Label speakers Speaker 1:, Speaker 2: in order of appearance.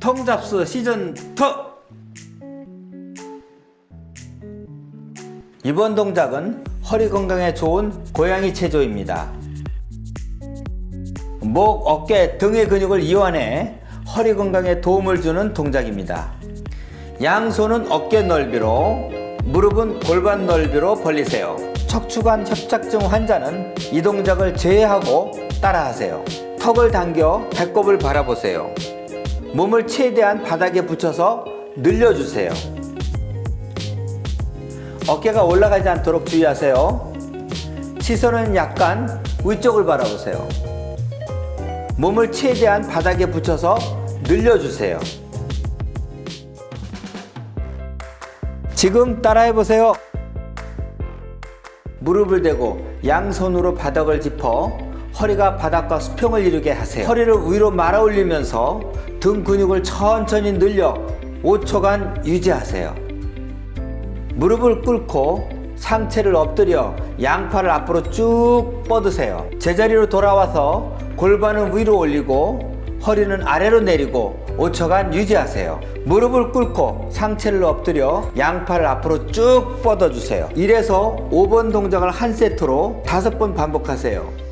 Speaker 1: 통잡스 시즌 2 이번 동작은 허리 건강에 좋은 고양이 체조입니다. 목, 어깨, 등의 근육을 이완해 허리 건강에 도움을 주는 동작입니다. 양손은 어깨 넓이로 무릎은 골반 넓이로 벌리세요. 척추관 협착증 환자는 이 동작을 제외하고 따라하세요. 턱을 당겨 배꼽을 바라보세요. 몸을 최대한 바닥에 붙여서 늘려주세요. 어깨가 올라가지 않도록 주의하세요. 시선은 약간 위쪽을 바라보세요. 몸을 최대한 바닥에 붙여서 늘려주세요. 지금 따라해 보세요. 무릎을 대고 양손으로 바닥을 짚어 허리가 바닥과 수평을 이루게 하세요. 허리를 위로 말아 올리면서 등 근육을 천천히 늘려 5초간 유지하세요. 무릎을 꿇고 상체를 엎드려 양팔을 앞으로 쭉 뻗으세요. 제자리로 돌아와서 골반은 위로 올리고 허리는 아래로 내리고 5초간 유지하세요. 무릎을 꿇고 상체를 엎드려 양팔을 앞으로 쭉 뻗어주세요. 이래서 5번 동작을 한 세트로 5번 반복하세요.